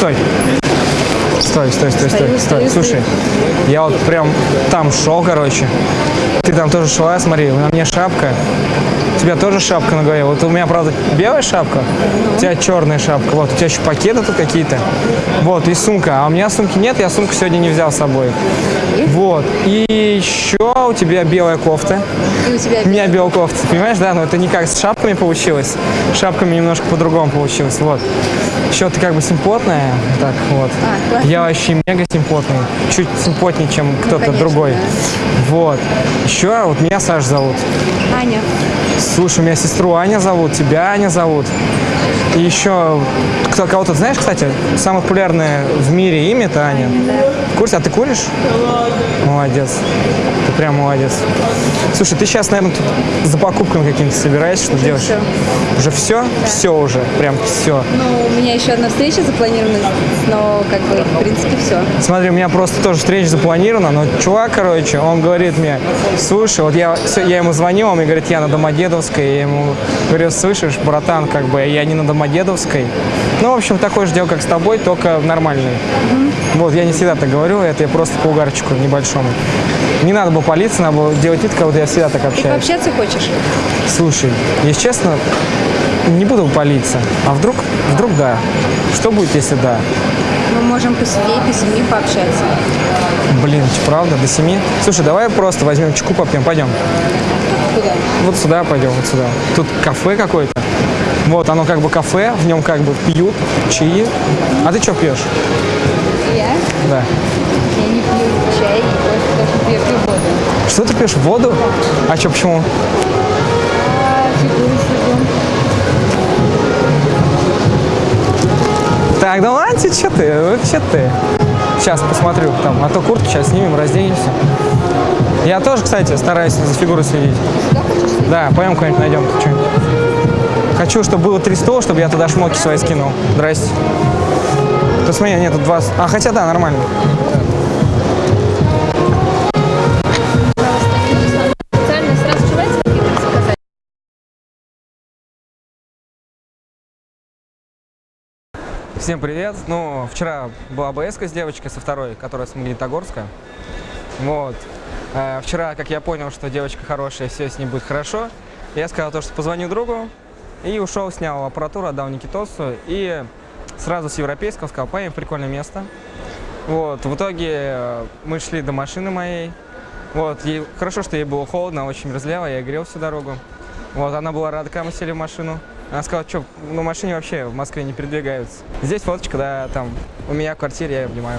стой. Стой, стой, стой, стой, Стою, стой. стою, Слушай, я вот прям там шел, короче. Ты там тоже шла, смотри, на мне шапка. У тебя тоже шапка на голове. Вот у меня, правда, белая шапка, у тебя черная шапка. Вот, у тебя еще пакеты тут какие-то. Вот, и сумка. А у меня сумки нет, я сумку сегодня не взял с собой. Вот. И еще у тебя белая кофта. И у тебя У меня белая кофта, понимаешь, да? Но это не как с шапками получилось. С шапками немножко по-другому получилось, вот. Еще ты как бы симпотная, так вот. А, классно. Я вообще мега симпотный, чуть симпотнее, чем кто-то конечно, другой. да. Вот. Еще вот меня Саш зовут. Аня. Слушай, у меня сестру Аня зовут, тебя Аня зовут. И еще кто, кого-то знаешь, кстати, самое популярное в мире имя это Аня. В курсе? А ты куришь? Молодец. Ты прям молодец. Слушай, ты сейчас, наверное, тут за покупками какими-то собираешься, что делаешь? Уже все? Все уже, прям все. Ну, у меня еще одна встреча запланирована, но как бы, в принципе, все. Смотри, у меня просто тоже встреча запланирована, но чувак, короче, он говорит мне, слушай, вот я, я ему звонил, он мне говорит, я на Домодедовской, я ему говорю, слышишь, братан, как бы, я не на Домодедовской. Ну, в общем, такое же дело, как с тобой, только нормальный. Вот, я не всегда так говорю, это я просто по угарчику небольшому. Не надо было палиться, надо было делать вид, как будто я всегда так Ты общаюсь. пообщаться хочешь? Слушай, если честно, не буду палиться. А вдруг, вдруг да? Что будет, если да? Мы можем посидеть, до семи пообщаться. Блин, правда, до семи? Слушай, давай просто возьмем чеку попьем, пойдем. Куда? Вот сюда пойдем, вот сюда. Тут кафе какое-то. Вот, оно как бы кафе, в нем как бы пьют чаи. А ты что пьешь? Я? Да. Я не пью чай, даже я пью воду. Что ты пьешь? Воду? А что, почему? А. Так, да ладно, что ты? Вообще ты. Сейчас посмотрю там, а то куртку сейчас снимем, разденемся. Я тоже, кстати, стараюсь за фигурой следить. Да, пойдем куда-нибудь найдем что-нибудь. Хочу, чтобы было три стола, чтобы я туда шмотки свои скинул. Здрасте. То смотри, нет, тут два... с- А, хотя да, нормально. Всем привет. Ну, вчера была БСК с девочкой со второй, которая с Магнитогорска. Вот. Э, вчера, как я понял, что девочка хорошая, все с ней будет хорошо, я сказал то, что позвоню другу, и ушел, снял аппаратуру, отдал Никитосу, и сразу с европейского сказал, поедем прикольное место. Вот, в итоге э, мы шли до машины моей. Вот, ей, хорошо, что ей было холодно, очень мерзляво, я грел всю дорогу. Вот, она была рада, когда мы сели в машину. Она сказала, что на машине вообще в Москве не передвигаются. Здесь фоточка, да, там у меня в квартире, я обнимаю.